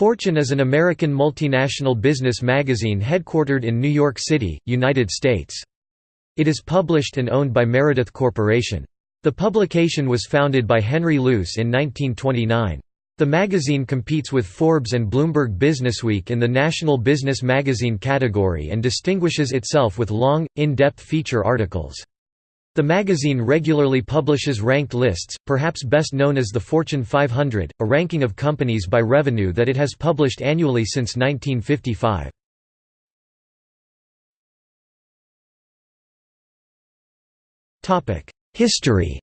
Fortune is an American multinational business magazine headquartered in New York City, United States. It is published and owned by Meredith Corporation. The publication was founded by Henry Luce in 1929. The magazine competes with Forbes and Bloomberg Businessweek in the National Business Magazine category and distinguishes itself with long, in-depth feature articles. The magazine regularly publishes ranked lists, perhaps best known as the Fortune 500, a ranking of companies by revenue that it has published annually since 1955. History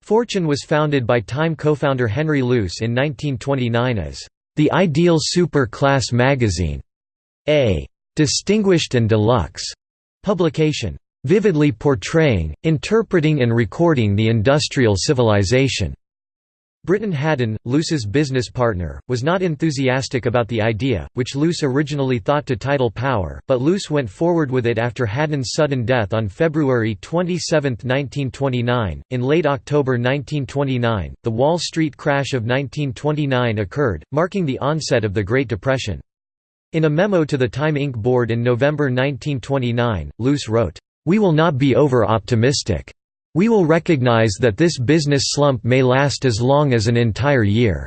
Fortune was founded by Time co-founder Henry Luce in 1929 as the ideal super-class magazine, a distinguished and deluxe publication, vividly portraying, interpreting and recording the industrial civilization. Briton Hadden, Luce's business partner, was not enthusiastic about the idea, which Luce originally thought to title Power, but Luce went forward with it after Hadden's sudden death on February 27, 1929. In late October 1929, the Wall Street crash of 1929 occurred, marking the onset of the Great Depression. In a memo to the Time Inc. board in November 1929, Luce wrote, "...we will not be over-optimistic. We will recognize that this business slump may last as long as an entire year."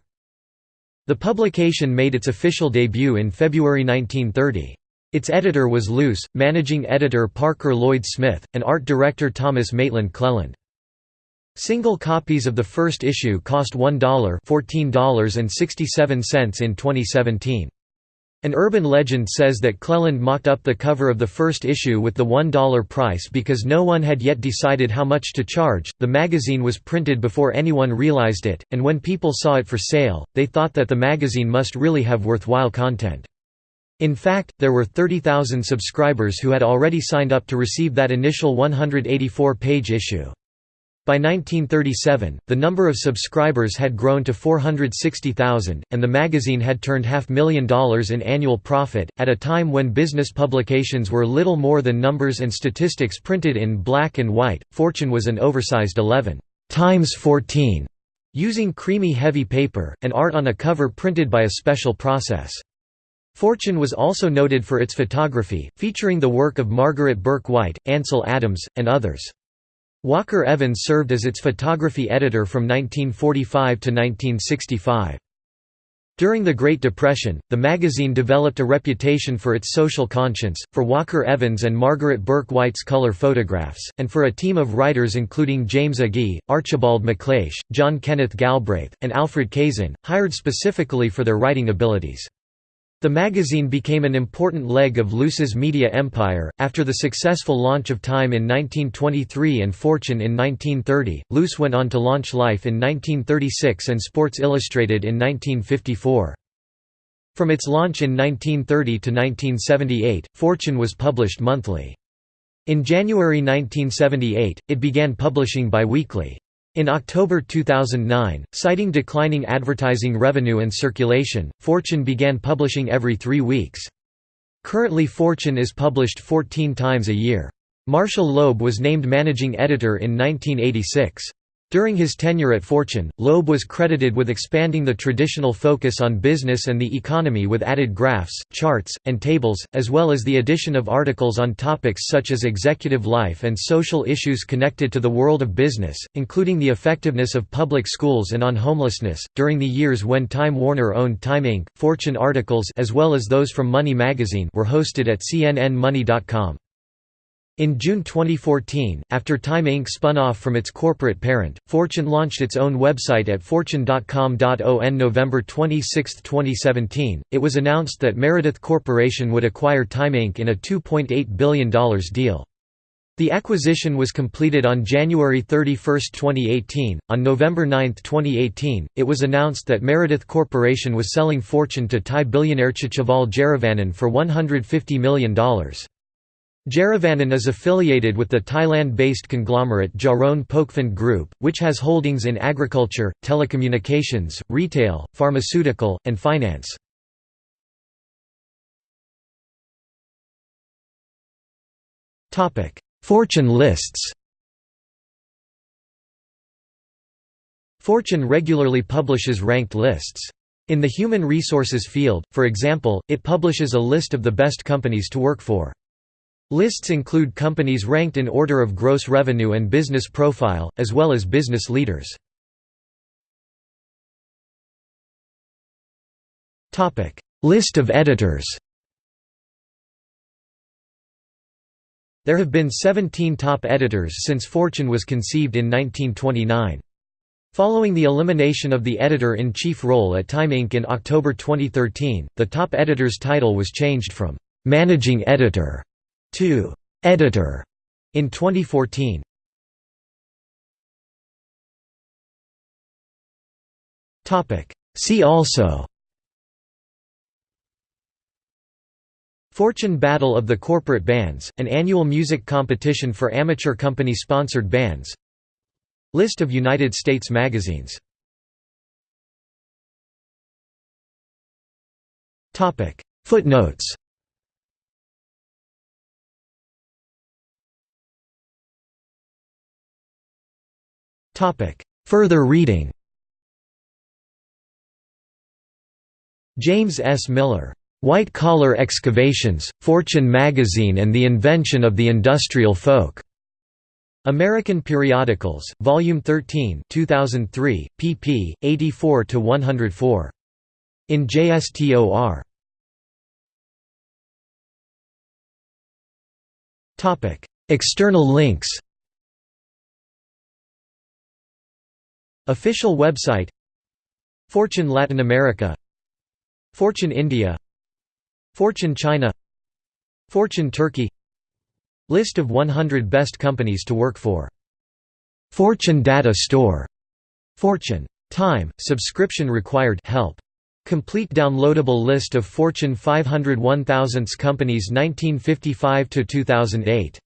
The publication made its official debut in February 1930. Its editor was Luce, managing editor Parker Lloyd Smith, and art director Thomas Maitland Cleland. Single copies of the first issue cost $1 $14.67 in 2017. An urban legend says that Cleland mocked up the cover of the first issue with the $1 price because no one had yet decided how much to charge. The magazine was printed before anyone realized it, and when people saw it for sale, they thought that the magazine must really have worthwhile content. In fact, there were 30,000 subscribers who had already signed up to receive that initial 184-page issue. By 1937, the number of subscribers had grown to 460,000, and the magazine had turned half million dollars in annual profit, at a time when business publications were little more than numbers and statistics printed in black and white. Fortune was an oversized 11 times 14, using creamy heavy paper, and art on a cover printed by a special process. Fortune was also noted for its photography, featuring the work of Margaret Bourke White, Ansel Adams, and others. Walker Evans served as its photography editor from 1945 to 1965. During the Great Depression, the magazine developed a reputation for its social conscience, for Walker Evans and Margaret Bourke White's color photographs, and for a team of writers including James Agee, Archibald MacLeish, John Kenneth Galbraith, and Alfred Kazin, hired specifically for their writing abilities. The magazine became an important leg of Luce's media empire. After the successful launch of Time in 1923 and Fortune in 1930, Luce went on to launch Life in 1936 and Sports Illustrated in 1954. From its launch in 1930 to 1978, Fortune was published monthly. In January 1978, it began publishing biweekly. In October 2009, citing declining advertising revenue and circulation, Fortune began publishing every three weeks. Currently Fortune is published 14 times a year. Marshall Loeb was named managing editor in 1986. During his tenure at Fortune, Loeb was credited with expanding the traditional focus on business and the economy with added graphs, charts, and tables, as well as the addition of articles on topics such as executive life and social issues connected to the world of business, including the effectiveness of public schools and on homelessness. During the years when Time Warner owned Time Inc., Fortune articles as well as those from Money magazine were hosted at cnnmoney.com. In June 2014, after Time Inc. spun off from its corporate parent, Fortune launched its own website at fortune.com. On November 26, 2017, it was announced that Meredith Corporation would acquire Time Inc. in a $2.8 billion deal. The acquisition was completed on January 31, 2018. On November 9, 2018, it was announced that Meredith Corporation was selling Fortune to Thai billionaire Chatchaval Jiaravanon for $150 million. Jiaravanon is affiliated with the Thailand-based conglomerate Charoen Pokphand Group, which has holdings in agriculture, telecommunications, retail, pharmaceutical, and finance. Fortune lists Fortune regularly publishes ranked lists. In the human resources field, for example, it publishes a list of the best companies to work for. Lists include companies ranked in order of gross revenue and business profile, as well as business leaders. List of editors There have been 17 top editors since Fortune was conceived in 1929. Following the elimination of the editor-in-chief role at Time Inc. in October 2013, the top editor's title was changed from «managing editor» to «editor» in 2014. See also Fortune Battle of the Corporate Bands, an annual music competition for amateur company-sponsored bands. List of United States magazines. Footnotes Further reading James S. Miller. White Collar Excavations, Fortune Magazine and the Invention of the Industrial Folk. American Periodicals, Volume 13 2003, pp. 84–104. In JSTOR. External links Official website Fortune Latin America Fortune India Fortune China Fortune Turkey List of 100 best companies to work for. Fortune Data Store. Fortune. Time, subscription required help. Complete downloadable list of Fortune 500 1000s companies 1955 to 2008.